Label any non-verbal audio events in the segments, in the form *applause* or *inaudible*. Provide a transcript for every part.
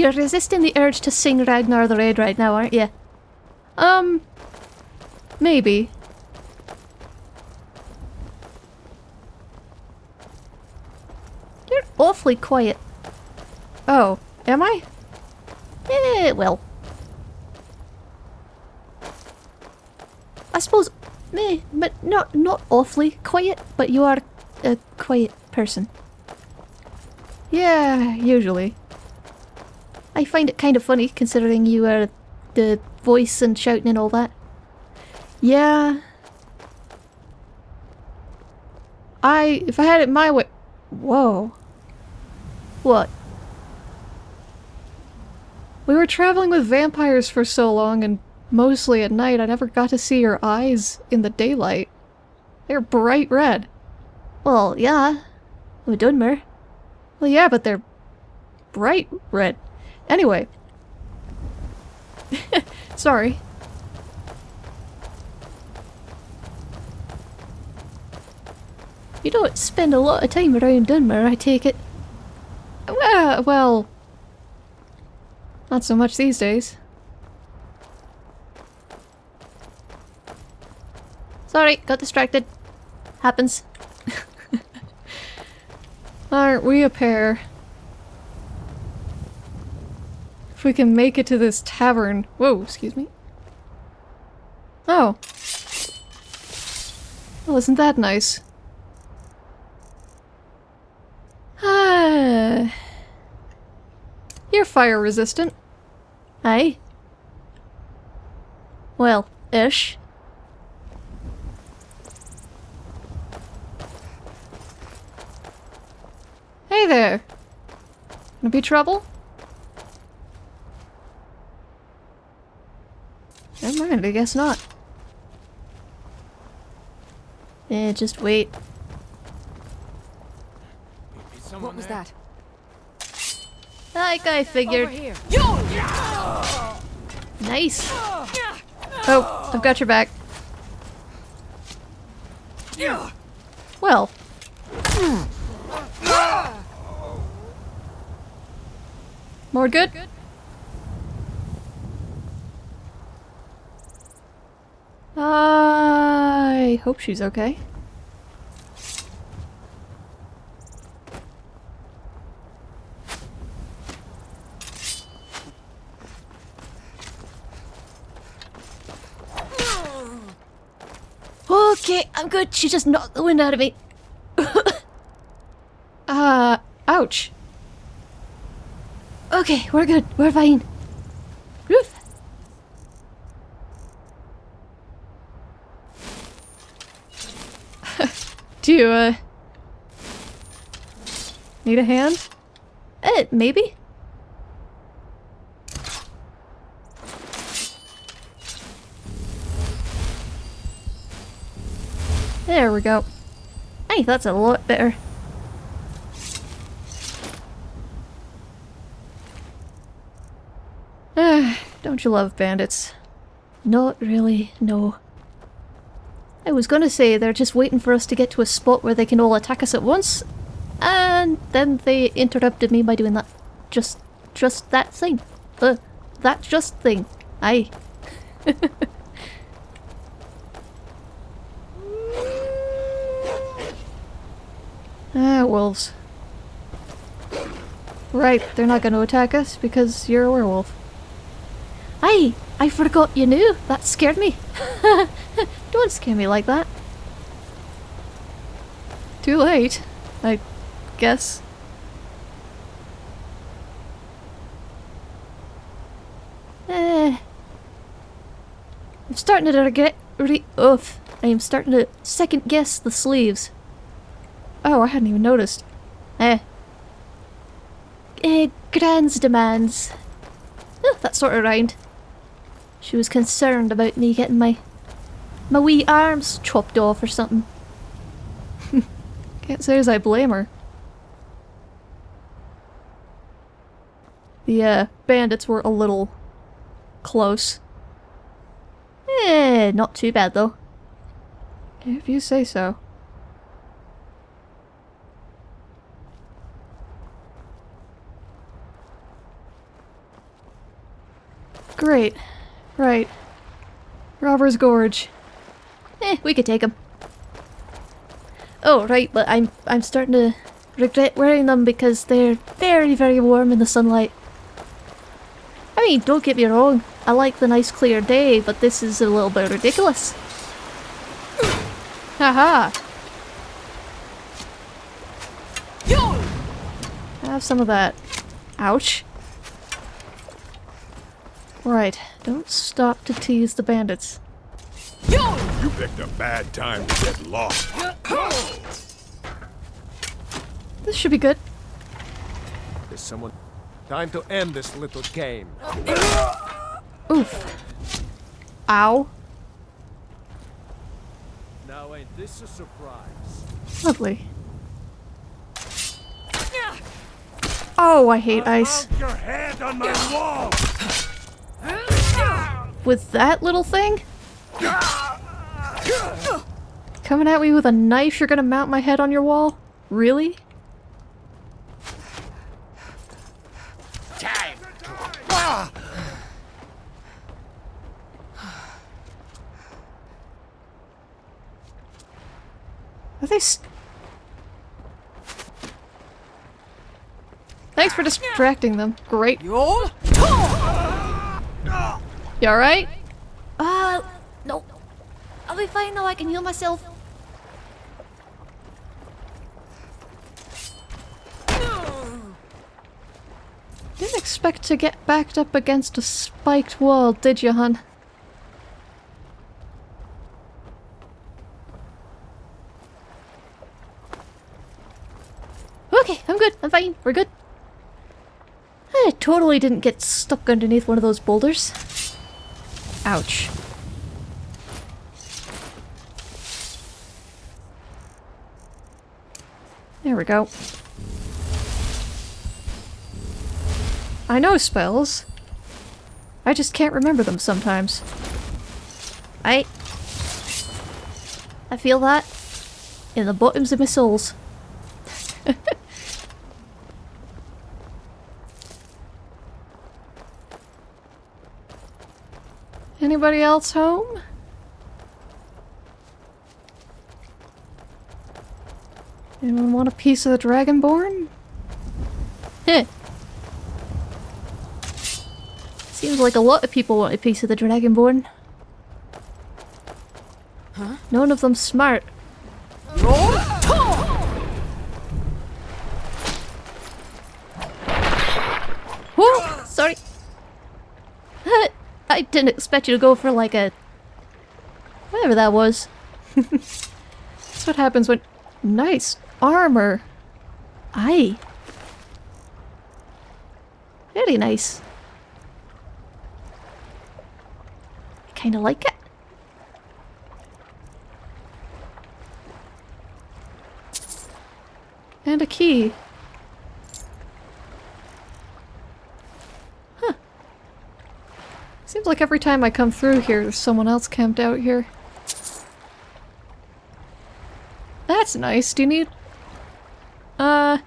You're resisting the urge to sing Ragnar the Red right now, aren't you? Um, maybe. You're awfully quiet. Oh, am I? Eh, well. I suppose, meh, but not not awfully quiet, but you are a quiet person. Yeah, usually. I find it kind of funny considering you are the voice and shouting and all that. Yeah. I, if I had it my way- Whoa. What? We were traveling with vampires for so long and mostly at night I never got to see your eyes in the daylight. They're bright red. Well, yeah. With Dunmer. Well, yeah, but they're bright red. Anyway. *laughs* Sorry. You don't spend a lot of time around Dunmer, I take it. Well, well... Not so much these days. Sorry, got distracted. Happens. *laughs* Aren't we a pair? If we can make it to this tavern. Whoa, excuse me. Oh. Well, isn't that nice? Ah. You're fire resistant. Aye. Well, ish. Hey there! Gonna be trouble? Never mind, I guess not. Eh, just wait. What was that? Like I figured. Nice. Oh, I've got your back. Yeah. Well. More good? I hope she's okay. Okay, I'm good. She just knocked the wind out of me. *coughs* uh, ouch. Okay, we're good. We're fine. Do uh... Need a hand? Eh, maybe? There we go. Hey, that's a lot better. *sighs* Don't you love bandits? Not really, no. I was gonna say they're just waiting for us to get to a spot where they can all attack us at once, and then they interrupted me by doing that. Just, just that thing. The, that just thing. Aye. *laughs* ah, wolves. Right, they're not gonna attack us because you're a werewolf. Aye, I forgot you knew. That scared me. *laughs* Don't scare me like that. Too late, I guess. Eh. I'm starting to regret. Re oof. I am starting to second guess the sleeves. Oh, I hadn't even noticed. Eh. Eh, Gran's demands. Oh, that sort of rhymed. She was concerned about me getting my my wee arms chopped off or something. Can't say as I blame her. The uh, bandits were a little close. Eh, not too bad though. If you say so. great. Right. Robber's Gorge. Eh, we could take them. Oh, right, but I'm I'm starting to regret wearing them because they're very, very warm in the sunlight. I mean, don't get me wrong, I like the nice clear day, but this is a little bit ridiculous. Haha! Have some of that. Ouch. Right, don't stop to tease the bandits. You picked a bad time to get lost. This should be good. There's someone. Time to end this little game. Oof. Ow. Now ain't this a surprise? Lovely. Oh, I hate ice. Your head on my wall! With that little thing? Coming at me with a knife, you're gonna mount my head on your wall? Really? Time! Are they Thanks for distracting them. Great. You alright? Be fine now. I can heal myself. Didn't expect to get backed up against a spiked wall, did you, hun? Okay, I'm good. I'm fine. We're good. I totally didn't get stuck underneath one of those boulders. Ouch. There we go. I know spells. I just can't remember them sometimes. I... I feel that in the bottoms of my souls. *laughs* Anybody else home? Anyone want a piece of the Dragonborn? Heh. Seems like a lot of people want a piece of the Dragonborn. Huh? None of them smart. Whoa! Sorry. I didn't expect you to go for like a... Whatever that was. *laughs* That's what happens when... Nice armor. Aye. Very nice. I kinda like it. And a key. Huh. Seems like every time I come through here, there's someone else camped out here. That's nice. Do you need... Uh...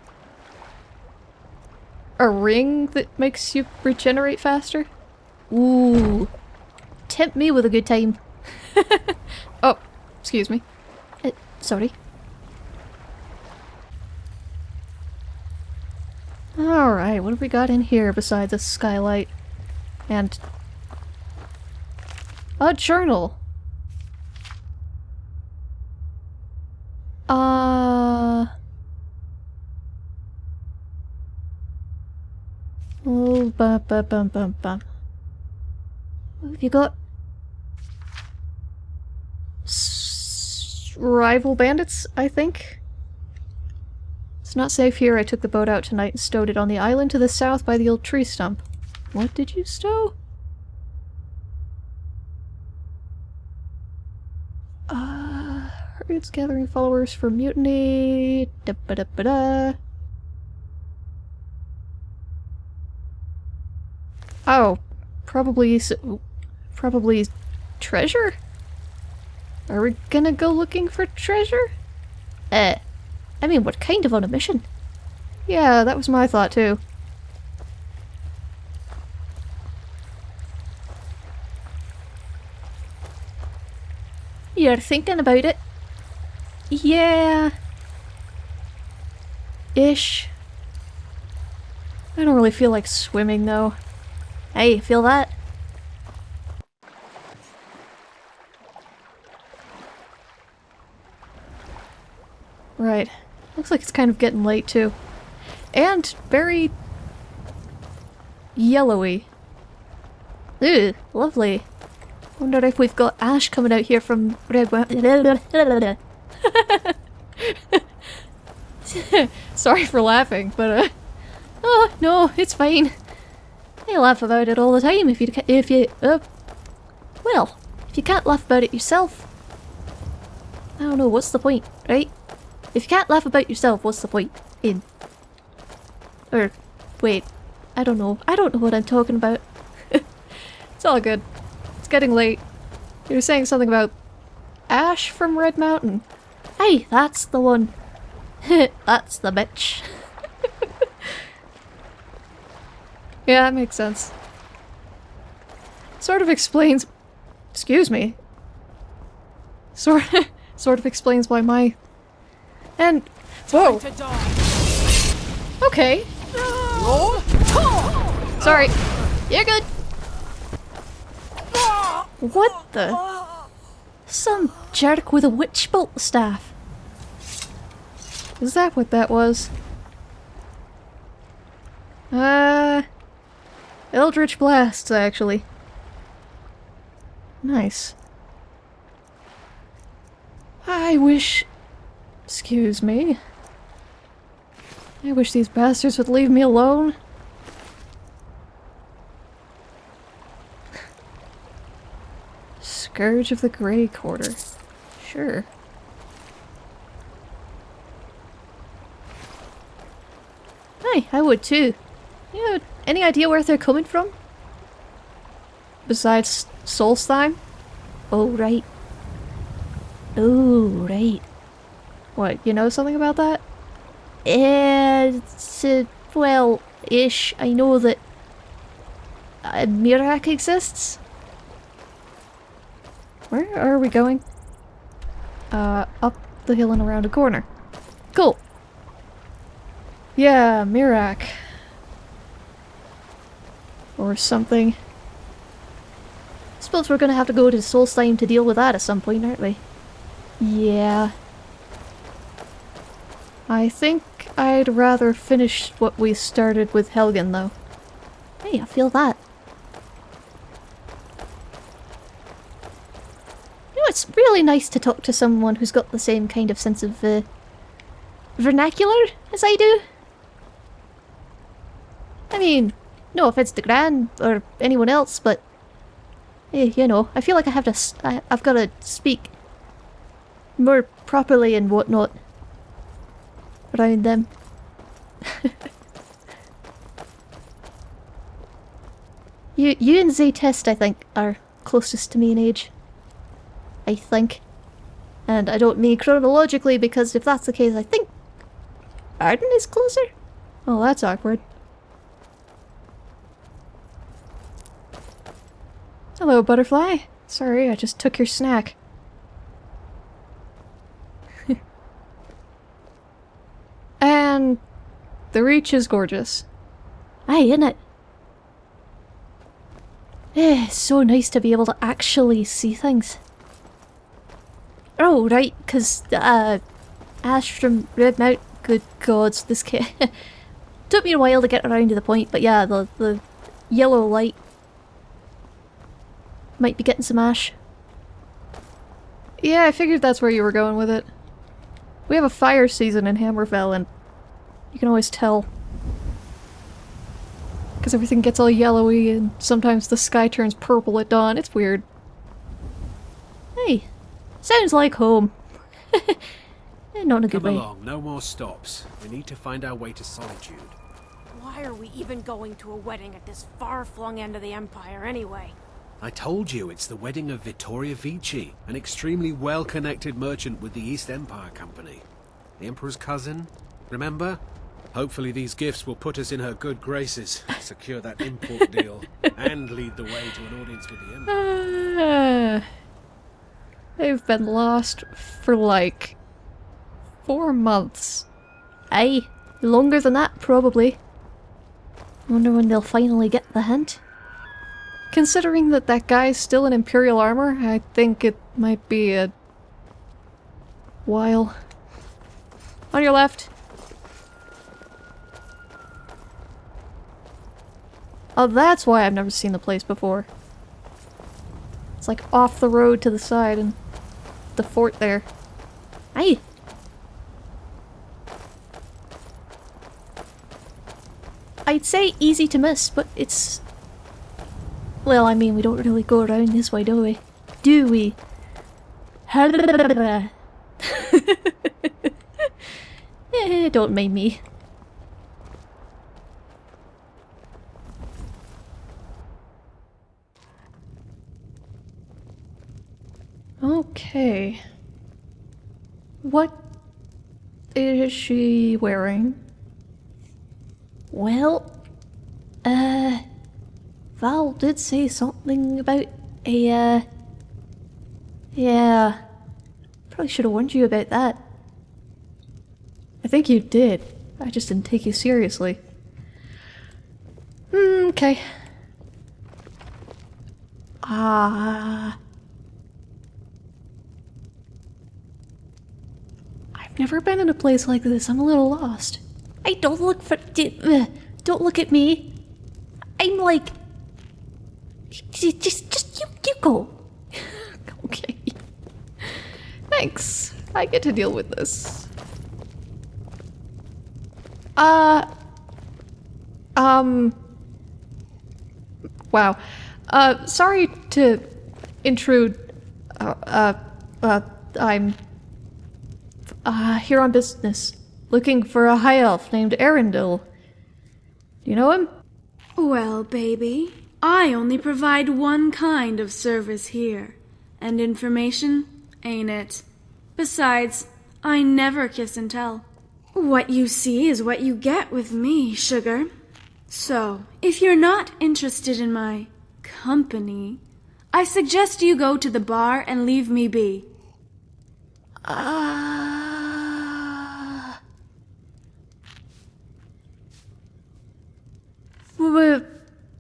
A ring that makes you regenerate faster? Ooh. Tempt me with a good time. *laughs* oh, excuse me. Uh, sorry. Alright, what have we got in here besides a skylight? And... A journal! Uh... Oh, bum bum bum bum bum. What have you got? S rival bandits, I think? It's not safe here. I took the boat out tonight and stowed it on the island to the south by the old tree stump. What did you stow? Uh, herds gathering followers for mutiny. Da ba da ba da. Oh, probably, probably treasure? Are we gonna go looking for treasure? Eh, uh, I mean, what kind of on a mission? Yeah, that was my thought too. You're thinking about it? Yeah. Ish. I don't really feel like swimming though. Hey, feel that? Right. Looks like it's kind of getting late too. And very yellowy. Ooh, lovely. Wonder if we've got ash coming out here from *laughs* Sorry for laughing, but uh, oh no, it's fine. I laugh about it all the time. If you if you uh, well, if you can't laugh about it yourself, I don't know what's the point, right? If you can't laugh about yourself, what's the point in? Or wait, I don't know. I don't know what I'm talking about. *laughs* it's all good. It's getting late. You were saying something about Ash from Red Mountain. Hey, that's the one. *laughs* that's the bitch. *laughs* yeah, that makes sense. Sort of explains... Excuse me. Sort, *laughs* sort of explains why my... And... Whoa! Okay. Sorry. You're good. What the? Some jerk with a witch bolt staff. Is that what that was? Uh... Eldritch Blasts, actually. Nice. I wish... Excuse me. I wish these bastards would leave me alone. Scourge of the Grey Quarter. Sure. Hey, I would too. You know, any idea where they're coming from? Besides Solstheim? Oh, right. Oh, right. What, you know something about that? It's, uh, well, ish. I know that uh, Miraak exists. Where are we going? Uh, up the hill and around a corner. Cool. Yeah, Miraak. Or something. I Suppose we're gonna have to go to Solstheim to deal with that at some point, aren't we? Yeah. I think I'd rather finish what we started with Helgen, though. Hey, I feel that. You know, it's really nice to talk to someone who's got the same kind of sense of, uh, vernacular as I do. I mean, no offense to Gran or anyone else, but, eh, you know, I feel like I have to, s I, I've got to speak more properly and whatnot around them. *laughs* you, you and Zaytest, I think, are closest to me in age. I think. And I don't mean chronologically because if that's the case, I think Arden is closer? Oh, that's awkward. Hello, butterfly. Sorry, I just took your snack. *laughs* and the reach is gorgeous. Aye, isn't it? Eh, so nice to be able to actually see things. Oh, right, because, uh, Ash from Red Mount, good gods, this kid. *laughs* Took me a while to get around to the point, but yeah, the, the yellow light might be getting some ash. Yeah, I figured that's where you were going with it. We have a fire season in Hammerfell and you can always tell. Because everything gets all yellowy and sometimes the sky turns purple at dawn. It's weird. Hey, sounds like home. *laughs* Eh, Not in a good Come way. along, no more stops. We need to find our way to Solitude. Why are we even going to a wedding at this far-flung end of the Empire anyway? I told you it's the wedding of Vittoria Vici, an extremely well-connected merchant with the East Empire Company. The Emperor's cousin, remember? Hopefully these gifts will put us in her good graces, *laughs* secure that import deal, *laughs* and lead the way to an audience with the Emperor. Uh, They've been lost for like four months. Aye, longer than that probably. Wonder when they'll finally get the hint. Considering that that guy's still in Imperial armor, I think it might be a while. On your left. Oh, that's why I've never seen the place before. It's like off the road to the side and the fort there. Aye. I'd say easy to miss, but it's... Well, I mean, we don't really go around this way, do we? Do we? *laughs* eh, don't mind me. Okay. What is she wearing? Well, uh, Val did say something about a, uh, Yeah. Probably should have warned you about that. I think you did. I just didn't take you seriously. Hmm, okay. Ah. I've never been in a place like this. I'm a little lost. I don't look for. uh, Don't look at me. I'm like. J- Just, just you, you go. *laughs* Okay. Thanks. I get to deal with this. Uh. Um. Wow. Uh, sorry to intrude. Uh, uh, uh I'm. Uh, here on business. Looking for a high elf named Arundel. Do you know him? Well, baby, I only provide one kind of service here. And information, ain't it? Besides, I never kiss and tell. What you see is what you get with me, sugar. So, if you're not interested in my company, I suggest you go to the bar and leave me be. Uh, w-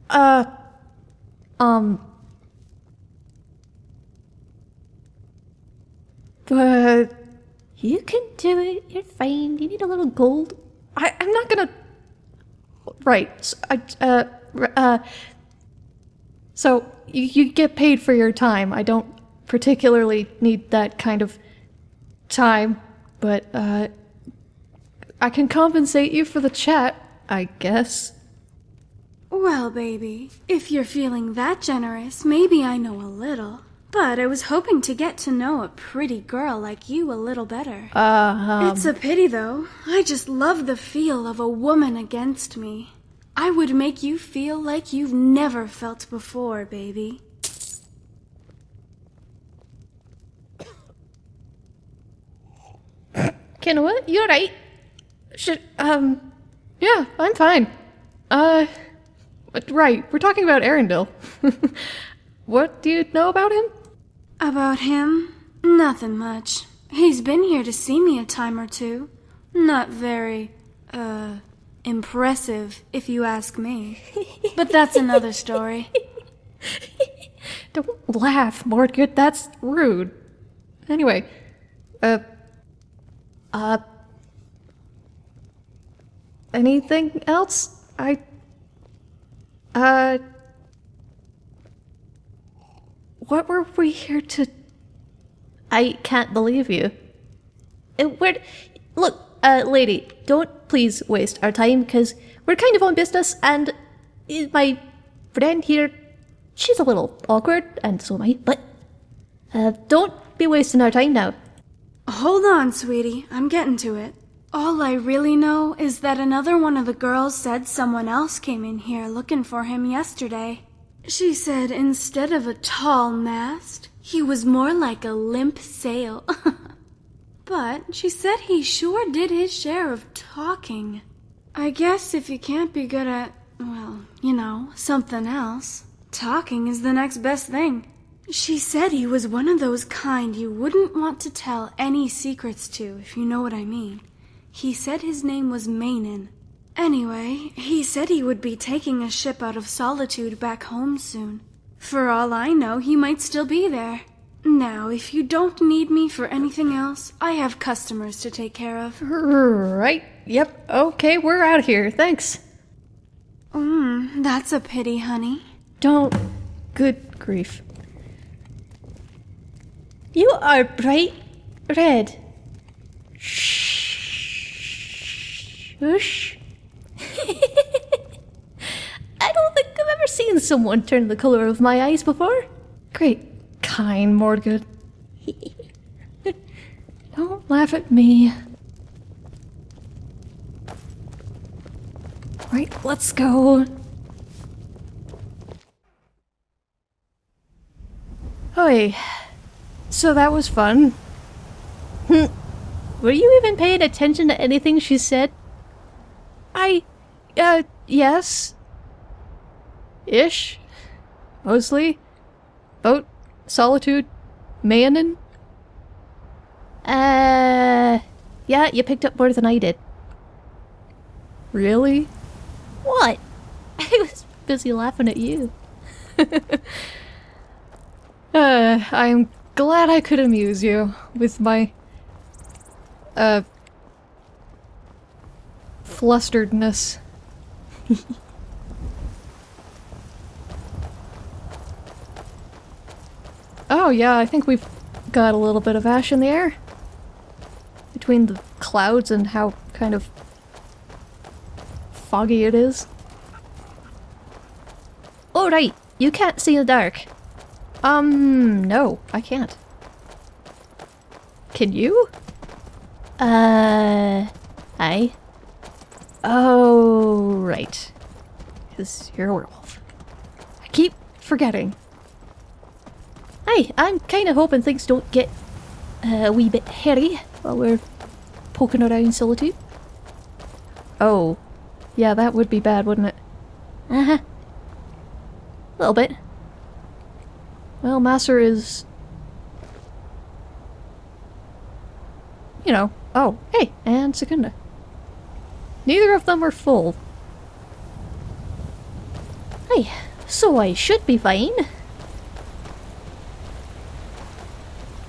uh, um, but You can do it. You're fine. You need a little gold. I, I'm not gonna. Right. s I uh, uh. So you, you get paid for your time. I don't particularly need that kind of time, but uh, I can compensate you for the chat, I guess. Well, baby, if you're feeling that generous, maybe I know a little. But I was hoping to get to know a pretty girl like you a little better. Uh, It's a pity, though. I just love the feel of a woman against me. I would make you feel like you've never felt before, baby. Kenoa, you're right. Should, um, yeah, I'm fine. Uh, but right, we're talking about Arundel. *laughs* what do you know about him? About him? Nothing much. He's been here to see me a time or two. Not very, uh, impressive, if you ask me. *laughs* But that's another story. Don't laugh, Mordgood, that's rude. Anyway, uh, uh, anything else? I, uh, what were we here to? I can't believe you. We're, look, uh, lady, don't please waste our time because we're kind of on business and my friend here, she's a little awkward and so am I, but uh, don't be wasting our time now. Hold on, sweetie. I'm getting to it. All I really know is that another one of the girls said someone else came in here looking for him yesterday. She said instead of a tall mast, he was more like a limp sail. *laughs* but she said he sure did his share of talking. I guess if you can't be good at, well, you know, something else, talking is the next best thing. She said he was one of those kind you wouldn't want to tell any secrets to, if you know what I mean. He said his name was Mainin. Anyway, he said he would be taking a ship out of Solitude back home soon. For all I know, he might still be there. Now, if you don't need me for anything else, I have customers to take care of. Right. Yep. Okay, we're out of here. Thanks. Mmm, that's a pity, honey. Don't. Good grief. You are bright red. Shush. *laughs* I don't think I've ever seen someone turn the color of my eyes before. Great. Kind Mordgood. *laughs* Don't laugh at me. Right, let's go. Oi. So that was fun. Hmm. Were you even paying attention to anything she said? I, uh, yes. Ish. Mostly. Boat. Solitude. Mayanin. Uh, yeah, you picked up more than I did. Really? What? *laughs* I was busy laughing at you. *laughs* Uh, I'm glad I could amuse you with my, uh, flusteredness. oh yeah, I think we've got a little bit of ash in the air. Between the clouds and how kind of foggy it is. Oh, right. You can't see the dark. Um, no, I can't. Can you? Uh, I. Oh, right. Because you're a werewolf. I keep forgetting. Hey, I'm kind of hoping things don't get uh, a wee bit hairy while we're poking around Solitude. Oh, yeah, that would be bad, wouldn't it? Uh huh. A little bit. Well, Masser is... You know. Oh, hey, and Secunda. Neither of them are full. Hey, so I should be fine.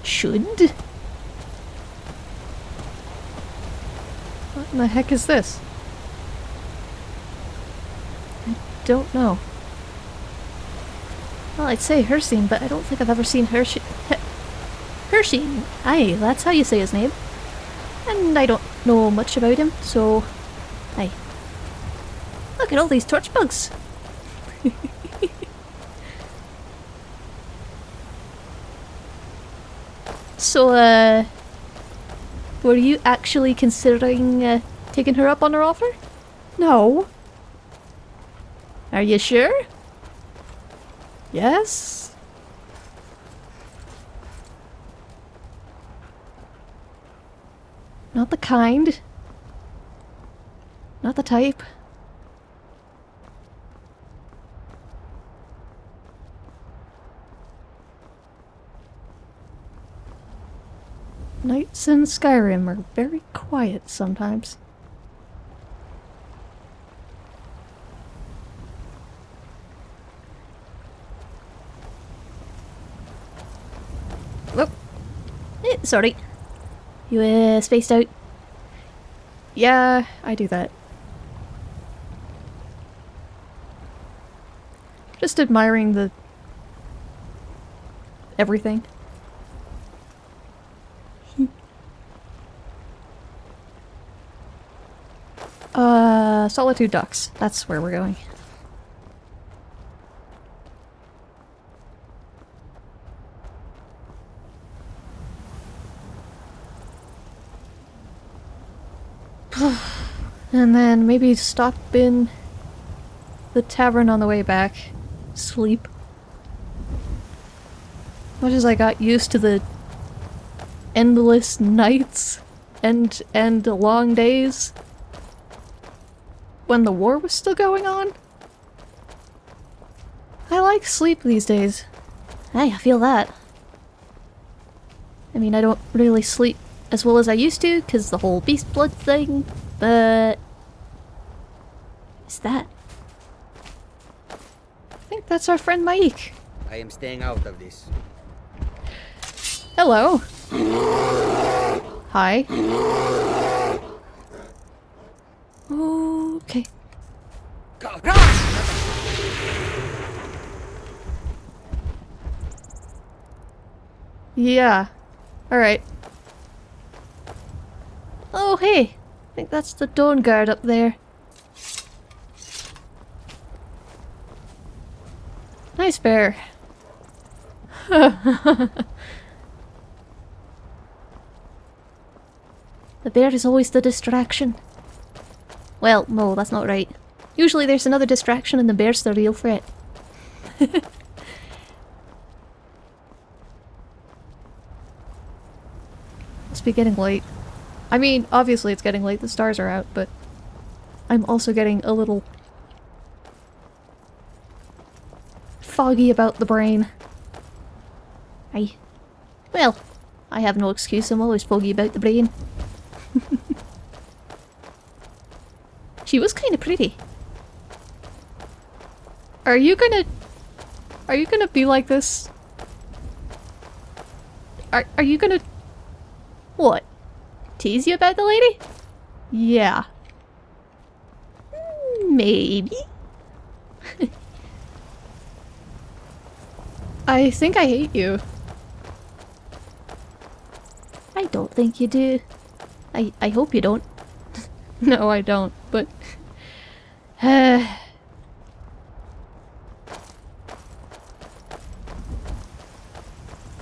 Should? What in the heck is this? I don't know. Well, I'd say Hershey, but I don't think I've ever seen Hershey. Hershey! Aye, that's how you say his name. And I don't know much about him, so. Look at all these torch bugs! *laughs* so, uh. Were you actually considering uh, taking her up on her offer? No. Are you sure? Yes? Not the kind. Not the type. Nights in Skyrim are very quiet sometimes. Oh. Eh, sorry. You uh, spaced out? Yeah, I do that. Just admiring the... everything. uh, Solitude Docks. That's where we're going. *sighs* and then maybe stop in the tavern on the way back. Sleep. Much as I got used to the endless nights and and long days when the war was still going on. I like sleep these days. Hey, I feel that. I mean, I don't really sleep as well as I used to because the whole beast blood thing, but... Is that? I think that's our friend Mike. I am staying out of this. Hello. Hi. Okay. Yeah. Alright. Oh, hey! I think that's the Dawnguard up there. Nice bear. *laughs* the bear is always the distraction. Well, no, that's not right. Usually there's another distraction and the bear's the real threat. *laughs* Be getting late. I mean, obviously it's getting late, the stars are out, but I'm also getting a little foggy about the brain. I... Well, I have no excuse, I'm always foggy about the brain. *laughs* she was kind of pretty. Are you gonna... Are you gonna be like this? Are, are you gonna... What? Tease you about the lady? Yeah. Maybe. *laughs* I think I hate you. I don't think you do. I, I hope you don't. *laughs* no, I don't, but... Uh, *sighs*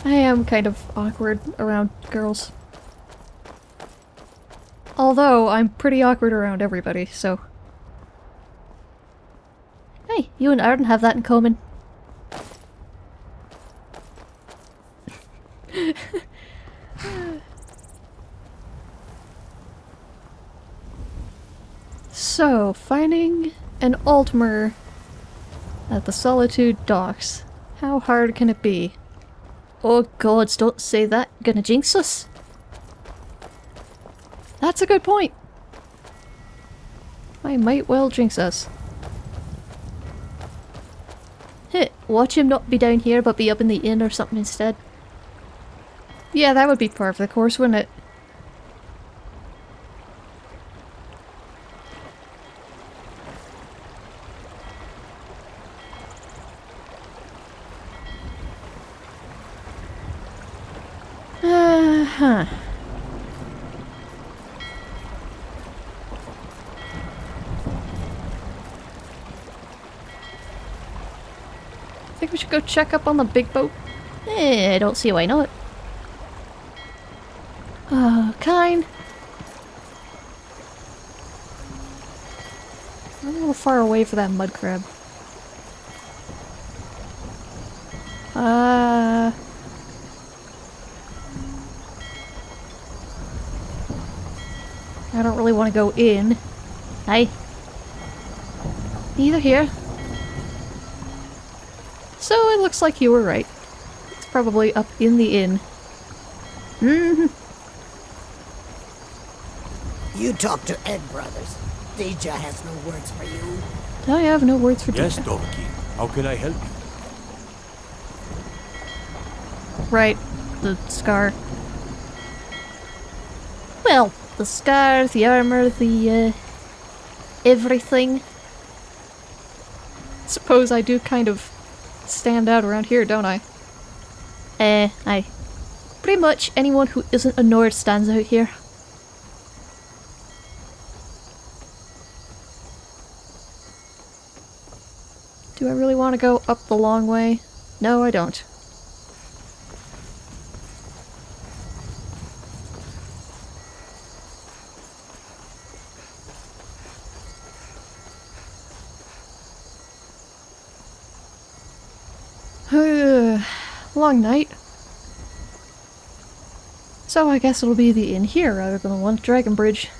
I am kind of awkward around girls. Although, I'm pretty awkward around everybody, so... Hey, you and Arden have that in common. *laughs* so, finding an Altmer at the Solitude Docks. How hard can it be? Oh gods, don't say that. Gonna jinx us? That's a good point. I might well jinx us. Heh, watch him not be down here but be up in the inn or something instead. Yeah, that would be part of the course, wouldn't it? Uh-huh. Think we should go check up on the big boat? Eh, I don't see why not. Uh, kind. I'm a little far away for that mud crab. Uh... I don't really want to go in. Hey. Neither here. So it looks like you were right. It's probably up in the inn. Mm hmm You talk to Ed Brothers. Deja has no words for you. I have no words for Yes, Deja. Donkey. How can I help you? Right. The scar. Well, the scar, the armor, the, uh, everything. Suppose I do kind of stand out around here, don't I? Eh, I. Pretty much anyone who isn't a Nord stands out here. Do I really want to go up the long way? No, I don't. *sighs* Long night. So I guess it'll be the inn here rather than the one at Dragon Bridge.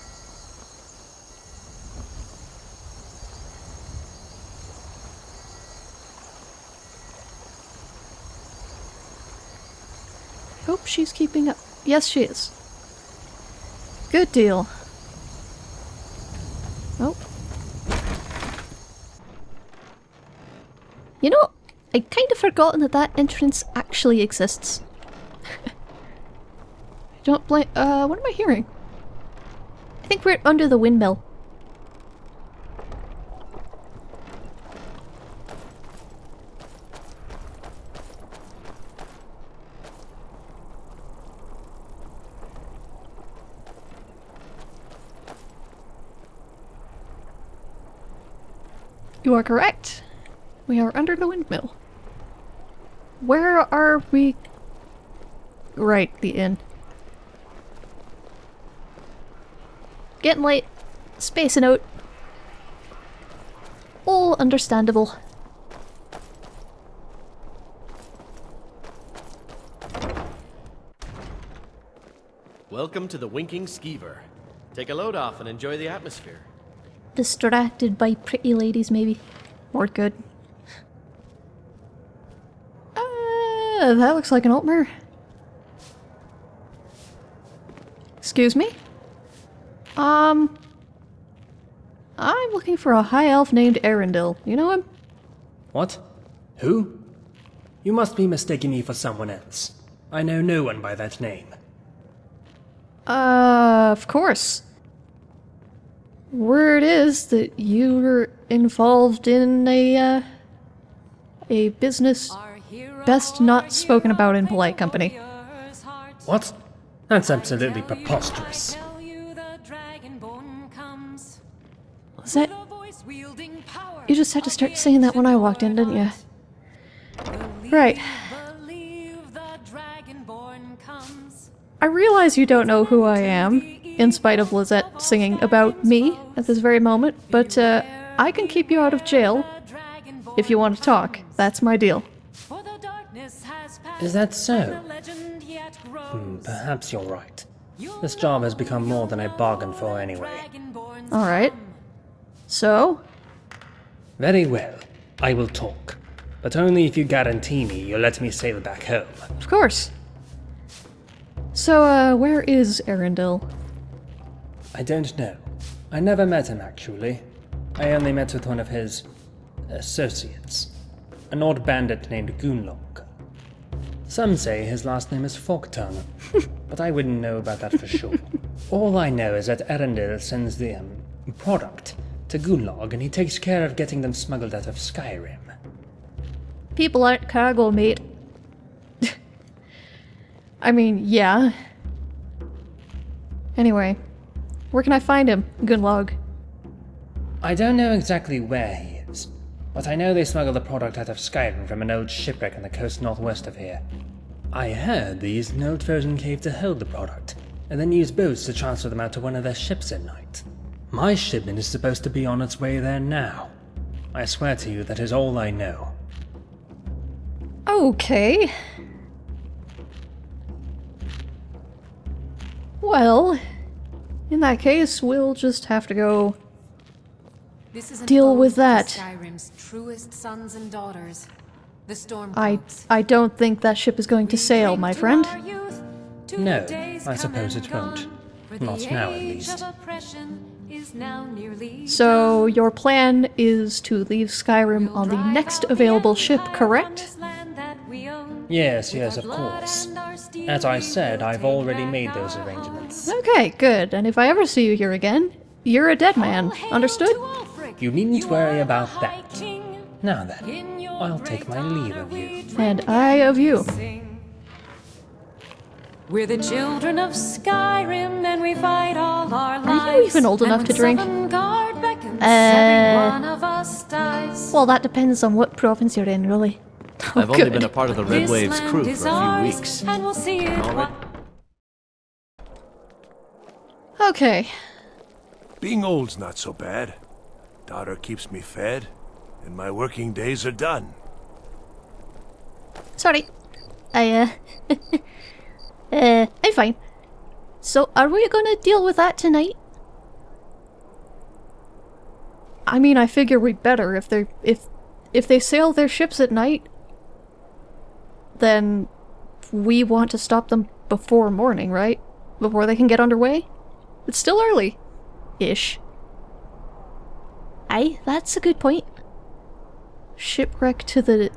Hope she's keeping up. Yes, she is. Good deal. Oh. You know, I'd kind of forgotten that that entrance actually exists. *laughs* Don't blame- uh, what am I hearing? I think we're under the windmill. You are correct. We are under the windmill. Where are we? Right, the inn. Getting late. Spacing out. All understandable. Welcome to the Winking Skeever. Take a load off and enjoy the atmosphere. Distracted by pretty ladies, maybe. Or good. Uh, that looks like an Altmer. Excuse me? Um... I'm looking for a high elf named Arundel. You know him? What? Who? You must be mistaking me for someone else. I know no one by that name. Uh, of course. Word is that you were involved in a, uh, a business best not spoken about in polite company. What? That's absolutely preposterous. Was that... You just had to start saying that when I walked in, didn't you? Right. I realize you don't know who I am, in spite of Lisette singing about me at this very moment, but uh, I can keep you out of jail if you want to talk. That's my deal. Is that so? Hmm, perhaps you're right. This job has become more than I bargained for anyway. Alright. So? Very well. I will talk. But only if you guarantee me you'll let me sail back home. Of course. So, uh, where is Arundel? I don't know. I never met him, actually. I only met with one of his... associates. An odd bandit named Goonlong. Some say his last name is Forktongue, *laughs* but I wouldn't know about that for sure. *laughs* All I know is that Arundel sends the, um, product to Goonlong and he takes care of getting them smuggled out of Skyrim. People aren't cargo, mate. *laughs* I mean, yeah. Anyway, where can I find him, Gunlog? I don't know exactly where he is, but I know they smuggle the product out of Skyrim from an old shipwreck on the coast northwest of here. I heard they used an old frozen cave to hold the product, and then used boats to transfer them out to one of their ships at night. My shipment is supposed to be on its way there now. I swear to you that is all I know. Okay. Well, in that case, we'll just have to go deal with that. Skyrim's truest sons and daughters, the storm I I don't think that ship is going to sail, my friend. No, I suppose it won't. Not now, at least. So your plan is to leave Skyrim on the next available ship, correct? Yes, yes, of course. As I said, I've already made those arrangements. Okay, good. And if I ever see you here again, you're a dead man. Understood? You needn't worry about that. Now then, I'll take my leave of you. And I of you. We're the children of Skyrim, and we fight all our lives. Are you even old enough to drink? Uh, well, that depends on what province you're in, really. *laughs* Oh, I've only been a part of the Red Waves crew for a few weeks. And we'll see it Already- Okay. Being old's not so bad. Daughter keeps me fed, and my working days are done. Sorry. I, uh... *laughs* uh, I'm fine. So, are we gonna deal with that tonight? I mean, I figure we'd better if they're... if... if they sail their ships at night, then we want to stop them before morning, right? Before they can get underway? It's still early. Ish. Aye, that's a good point. Shipwreck to the...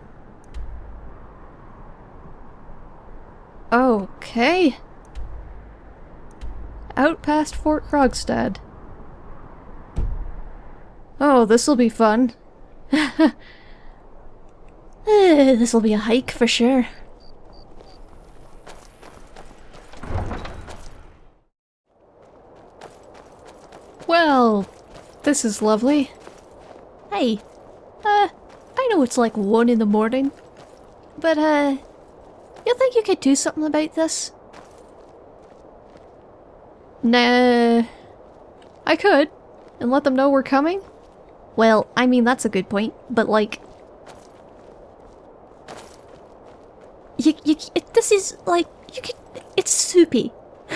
Okay. Out past Fort Hraggstad. Oh, this'll be fun. *laughs* this'll be a hike for sure. Well, this is lovely. Hey, uh, I know it's like one in the morning, but uh, you think you could do something about this? Nah, I could, and let them know we're coming. Well, I mean that's a good point, but like, you, you, it, this is like you could, it's soupy. *laughs*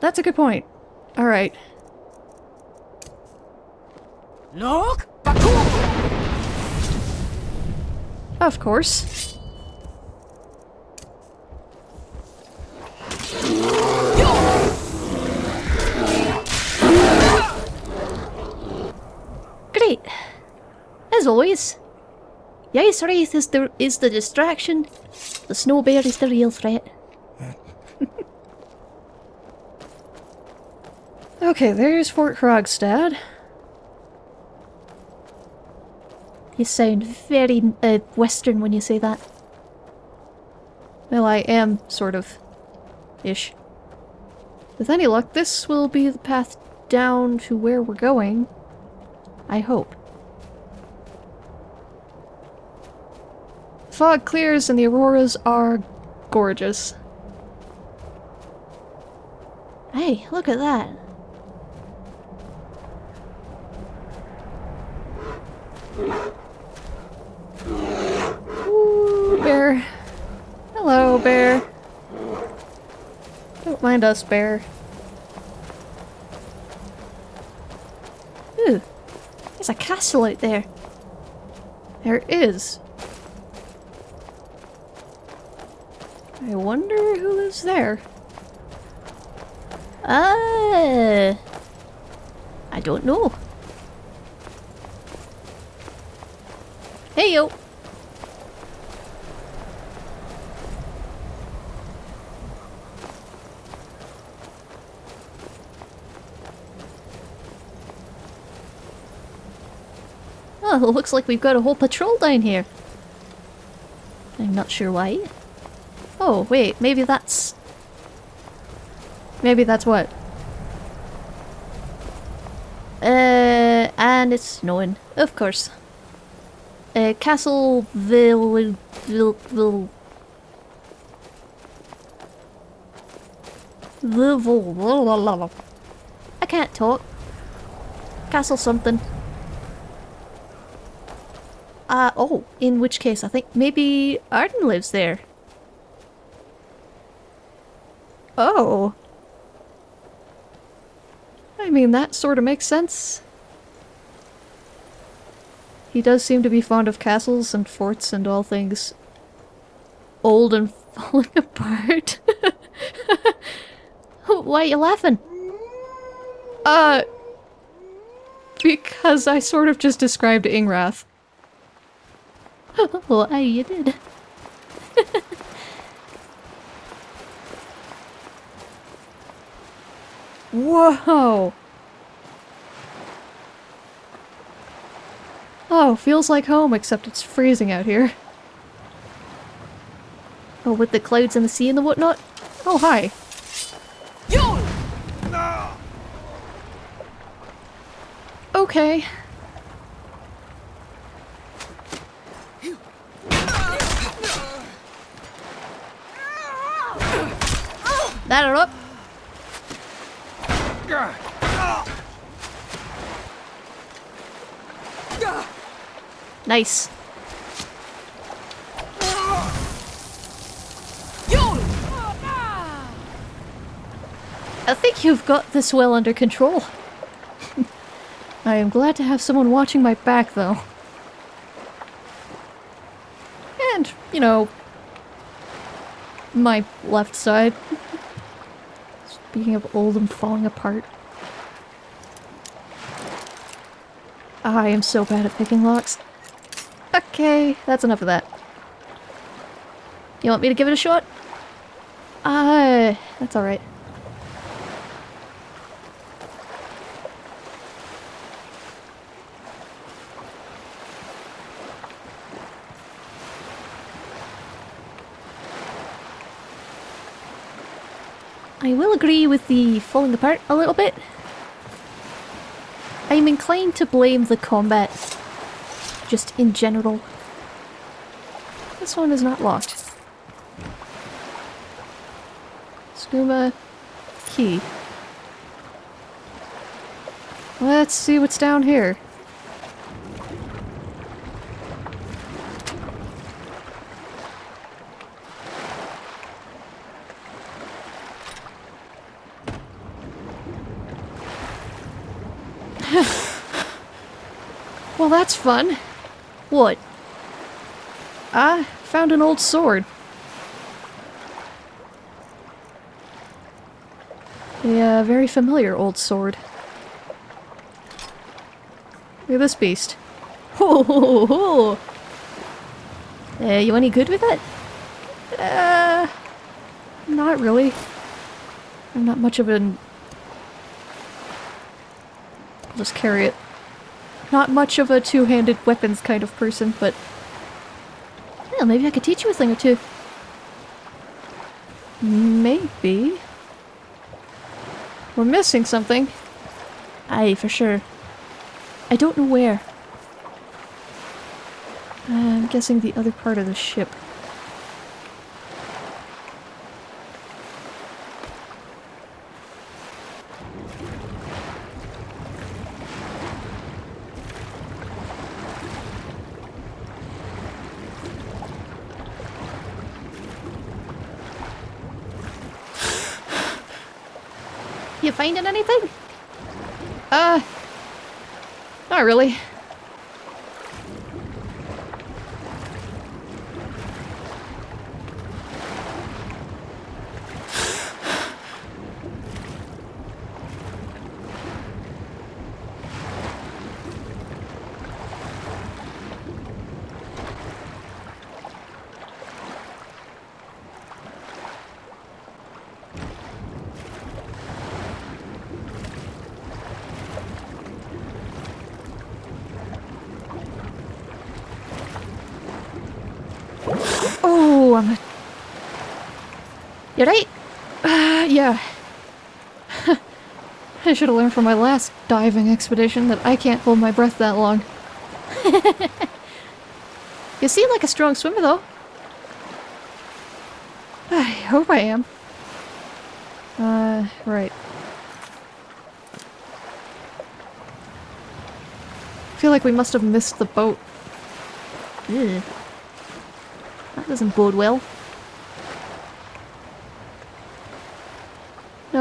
that's a good point. All right. Look! Of course. Great. As always. Yes, Wraith is the, is the distraction. The snow bear is the real threat. *laughs* okay, there's Fort Hraggstad. You sound very uh, western when you say that. Well, I am, sort of. Ish. With any luck, this will be the path down to where we're going. I hope. Fog clears and the auroras are gorgeous. Hey, look at that. Bear. Hello, bear. Don't mind us, bear. Ooh, there's a castle out there. There is. I wonder who lives there. Ah, I don't know. Hey yo. Oh, looks like we've got a whole patrol down here. I'm not sure why. Oh, wait, maybe that's... Maybe that's what? Uh, and it's snowing, of course. Uh, Castleville... Ville... Ville... Ville... I can't talk. Castle something. Uh, oh, in which case I think maybe Arden lives there. Oh. I mean, that sort of makes sense. He does seem to be fond of castles and forts and all things old and *laughs* falling apart. *laughs* Why are you laughing? Uh, because I sort of just described Ingrath. Well, aye, you did. Whoa! Oh, feels like home, except it's freezing out here. Oh, with the clouds and the sea and the whatnot? Oh, hi. Yo! Okay. That it up. Nice. I think you've got this well under control. *laughs* I am glad to have someone watching my back, though. And, you know, my left side. Speaking of old and falling apart. I am so bad at picking locks. Okay, that's enough of that. You want me to give it a shot? Ah, uh, that's alright. Will agree with the falling apart a little bit. I'm inclined to blame the combat, just in general. This one is not locked. Skooma key. Let's see what's down here. Well, that's fun. What? I found an old sword. A uh, very familiar old sword. Look at this beast. Ho ho ho! Uh, you any good with it? Uh, not really. I'm not much of an... I'll just carry it. Not much of a two-handed weapons kind of person, but... Well, maybe I could teach you a thing or two. Maybe. We're missing something. Aye, for sure. I don't know where. I'm guessing the other part of the ship. Finding anything? Uh, not really. Oh, I'm a... You right? Uh, yeah. *laughs* I should have learned from my last diving expedition that I can't hold my breath that long. *laughs* you seem like a strong swimmer, though. I hope I am. Uh, right. I feel like we must have missed the boat. Ew. That doesn't bode well.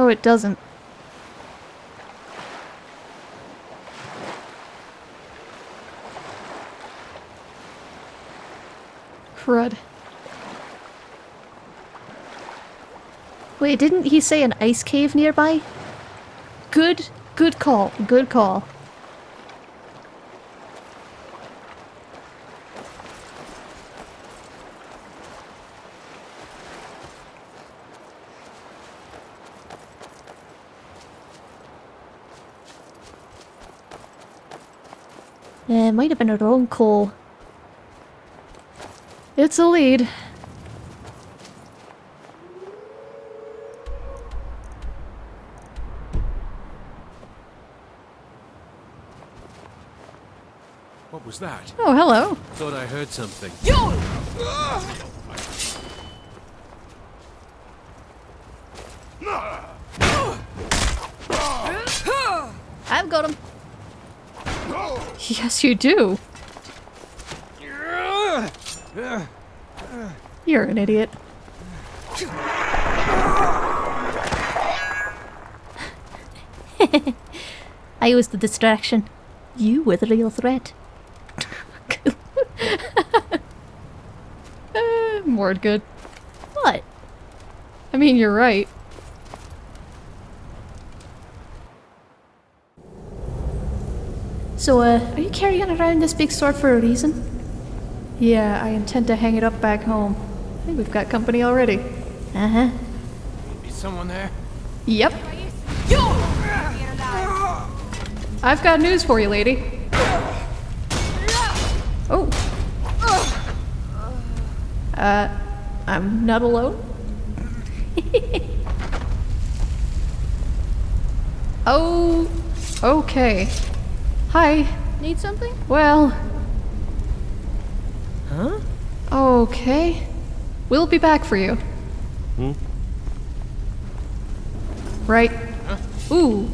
It doesn't. Crud. Wait, didn't he say an ice cave nearby? Good, good call, good call. Might have been a wrong call. It's a lead. What was that? Oh, hello. Thought I heard something. I've got him. Yes, you do. You're an idiot. *laughs* I was the distraction. You were the real threat. *laughs* uh, more good. What? I mean, you're right. So, uh, are you carrying around this big sword for a reason? Yeah, I intend to hang it up back home. I think we've got company already. Uh-huh. Is someone there? Yep. Yo! I've got news for you, lady. Oh. Uh, I'm not alone. *laughs* oh, okay. Hi. Need something? Well. Huh? Okay. We'll be back for you. Hmm? Right. Huh? Ooh.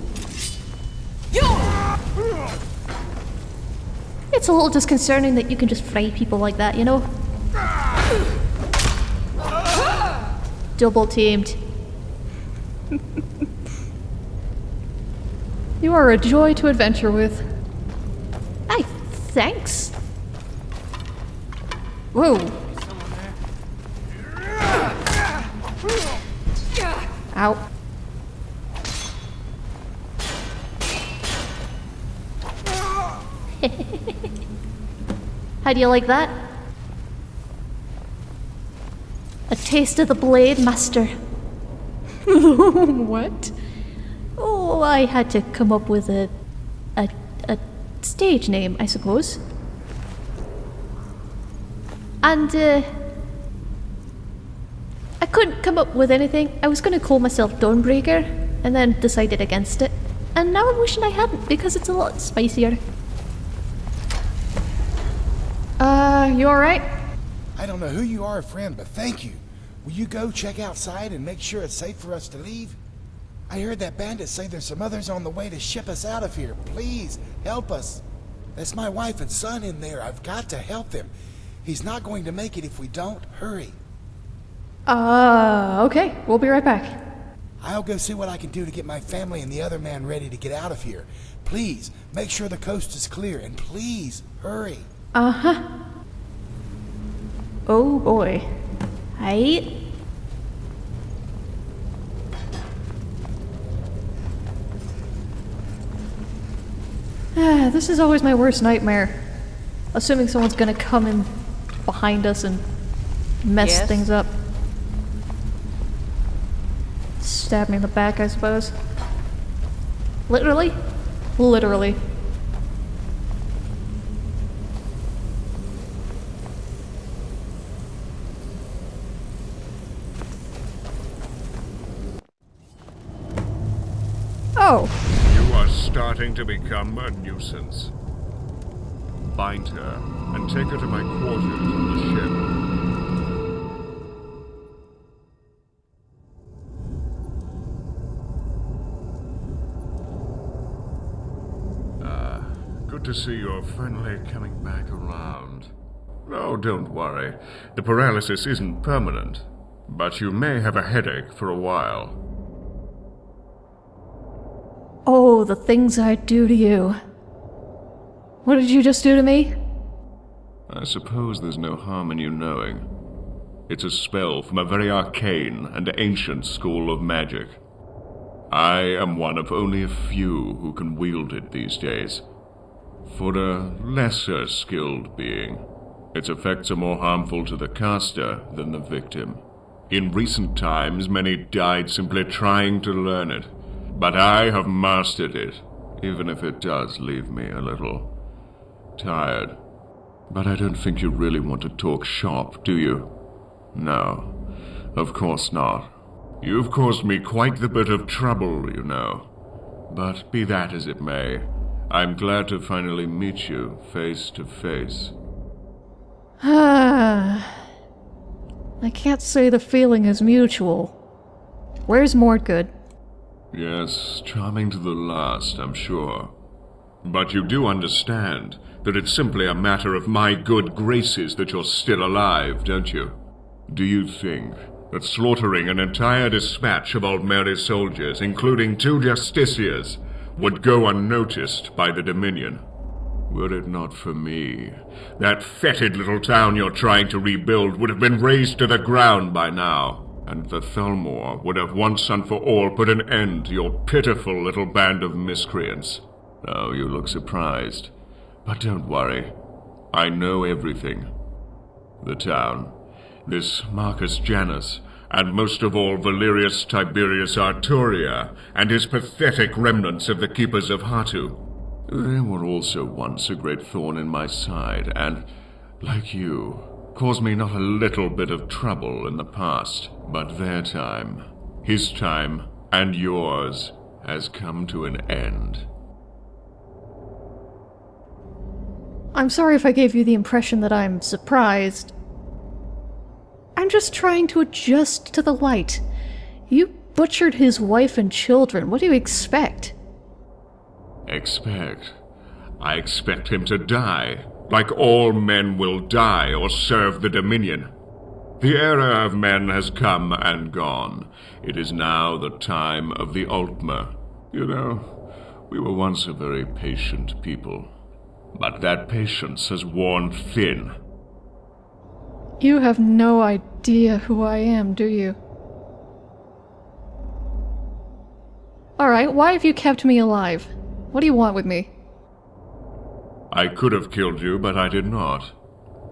It's a little disconcerting that you can just fry people like that, you know? Double teamed. *laughs* You are a joy to adventure with. Thanks. Whoa. Ow. *laughs* How do you like that? A taste of the blade, master. *laughs* what? Oh, I had to come up with a stage name, I suppose. And, uh, I couldn't come up with anything. I was gonna call myself Dawnbreaker, and then decided against it. And now I'm wishing I hadn't, because it's a lot spicier. Uh, you alright? I don't know who you are, friend, but thank you. Will you go check outside and make sure it's safe for us to leave? I heard that bandit say there's some others on the way to ship us out of here. Please, help us. That's my wife and son in there. I've got to help them. He's not going to make it if we don't. Hurry. Uh, okay. We'll be right back. I'll go see what I can do to get my family and the other man ready to get out of here. Please, make sure the coast is clear, and please, hurry. Uh-huh. Oh boy. Right? Ah, this is always my worst nightmare. Assuming someone's gonna come in behind us and mess Yes? things up. Stab me in the back, I suppose. Literally? Literally. Oh. Starting to become a nuisance. Bind her and take her to my quarters on the ship. Ah, good to see you're finally coming back around. Oh, don't worry. The paralysis isn't permanent, but you may have a headache for a while. Oh, the things I'd do to you. What did you just do to me? I suppose there's no harm in you knowing. It's a spell from a very arcane and ancient school of magic. I am one of only a few who can wield it these days. For a lesser skilled being, its effects are more harmful to the caster than the victim. In recent times, many died simply trying to learn it, but I have mastered it, even if it does leave me a little tired. But I don't think you really want to talk shop, do you? No, of course not. You've caused me quite the bit of trouble, you know. But be that as it may, I'm glad to finally meet you face to face. *sighs* I can't say the feeling is mutual. Where's Mordgood? Yes, charming to the last, I'm sure. But you do understand that it's simply a matter of my good graces that you're still alive, don't you? Do you think that slaughtering an entire dispatch of Old Mary's soldiers, including two justiciars, would go unnoticed by the Dominion? Were it not for me, that fetid little town you're trying to rebuild would have been razed to the ground by now. And the Thalmor would have once and for all put an end to your pitiful little band of miscreants. Oh, you look surprised. But don't worry. I know everything. The town, this Marcus Janus, and most of all Valerius Tiberius Arturia, and his pathetic remnants of the Keepers of Hatu. They were also once a great thorn in my side, and, like you, caused me not a little bit of trouble in the past. But their time, his time, and yours, has come to an end. I'm sorry if I gave you the impression that I'm surprised. I'm just trying to adjust to the light. You butchered his wife and children. What do you expect? Expect? I expect him to die, like all men will die or serve the Dominion. The era of men has come and gone. It is now the time of the Altmer. You know, we were once a very patient people. But that patience has worn thin. You have no idea who I am, do you? Alright, why have you kept me alive? What do you want with me? I could have killed you, but I did not.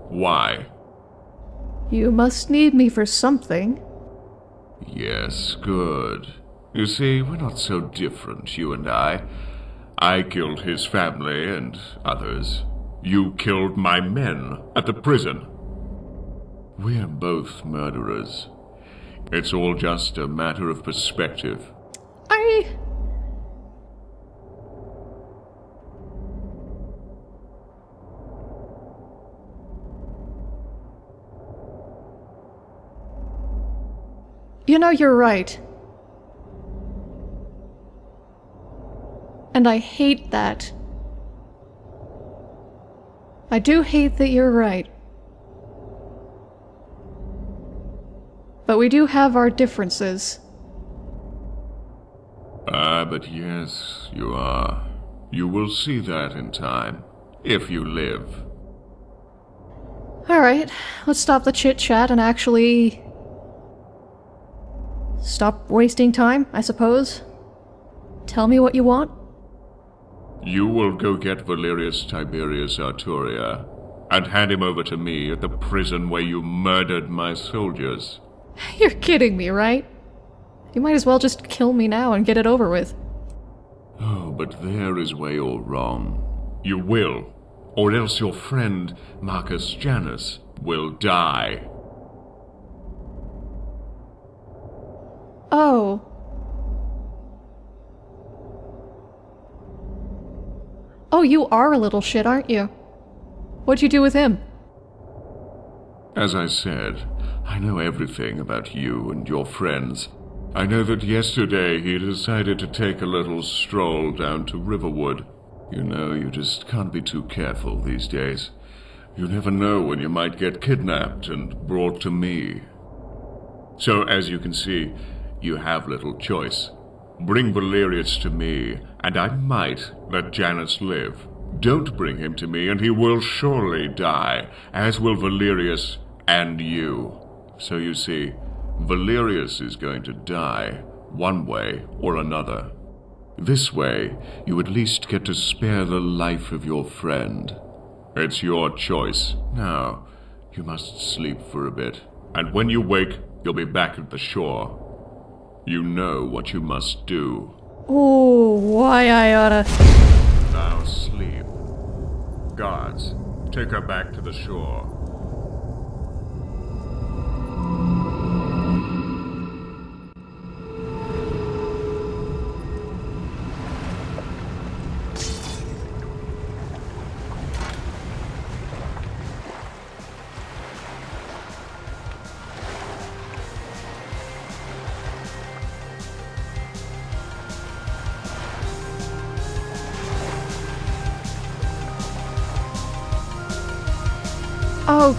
Why? You must need me for something. Yes, good. You see, we're not so different, you and I. I killed his family and others. You killed my men at the prison. We're both murderers. It's all just a matter of perspective. I... You know, you're right. And I hate that. I do hate that you're right. But we do have our differences. Ah, but yes, you are. You will see that in time, if you live. Alright, let's stop the chit-chat and actually... Stop wasting time, I suppose. Tell me what you want. You will go get Valerius Tiberius Arturia, and hand him over to me at the prison where you murdered my soldiers. *laughs* You're kidding me, right? You might as well just kill me now and get it over with. Oh, but there is where you're wrong. You will, or else your friend Marcus Janus will die. Oh. Oh, you are a little shit, aren't you? What'd you do with him? As I said, I know everything about you and your friends. I know that yesterday he decided to take a little stroll down to Riverwood. You know, you just can't be too careful these days. You never know when you might get kidnapped and brought to me. So, as you can see, you have little choice. Bring Valerius to me, and I might let Janus live. Don't bring him to me, and he will surely die, as will Valerius and you. So you see, Valerius is going to die, one way or another. This way, you at least get to spare the life of your friend. It's your choice. Now, you must sleep for a bit, and when you wake, you'll be back at the shore. You know what you must do. Oh, why I oughta... Now sleep. Guards, take her back to the shore.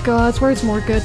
Oh god, where's more good?